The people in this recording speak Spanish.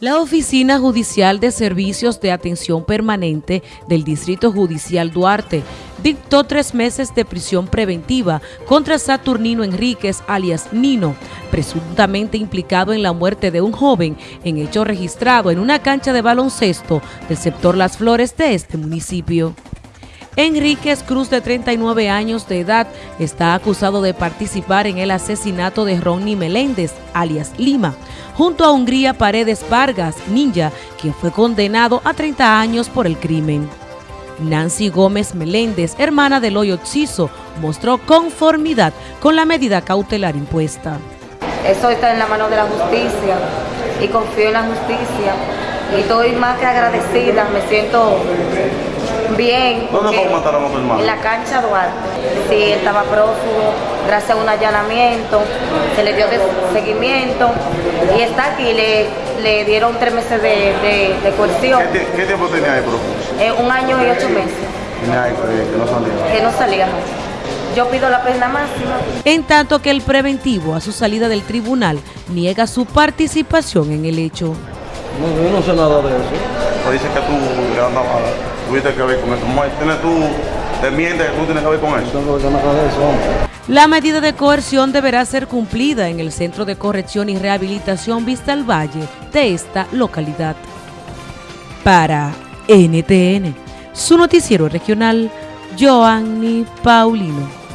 La Oficina Judicial de Servicios de Atención Permanente del Distrito Judicial Duarte dictó tres meses de prisión preventiva contra Saturnino Enríquez, alias Nino, presuntamente implicado en la muerte de un joven en hecho registrado en una cancha de baloncesto del sector Las Flores de este municipio. Enríquez Cruz, de 39 años de edad, está acusado de participar en el asesinato de Ronnie Meléndez, alias Lima, junto a Hungría Paredes Vargas, ninja, quien fue condenado a 30 años por el crimen. Nancy Gómez Meléndez, hermana de Loyo Ciso, mostró conformidad con la medida cautelar impuesta. Eso está en la mano de la justicia y confío en la justicia y estoy más que agradecida, me siento bien. ¿Dónde fue mataron a tu hermano? En la cancha Duarte. Sí, estaba prófugo, gracias a un allanamiento, se le dio seguimiento y está aquí, le, le dieron tres meses de, de, coerción. ¿Qué, ¿Qué, tiempo tenía ahí prófugo? Eh, un año y ocho meses. Tenía que no salía. Que no salía, Yo pido la pena máxima. En tanto que el preventivo a su salida del tribunal niega su participación en el hecho. No, yo no sé nada de eso. Dice que tú le andabas tuviste que ver con eso. ¿Tienes tú, te mientes que tú tienes que ver con eso? La medida de coerción deberá ser cumplida en el Centro de Corrección y Rehabilitación Vista al Valle de esta localidad. Para NTN, su noticiero regional, Joanny Paulino.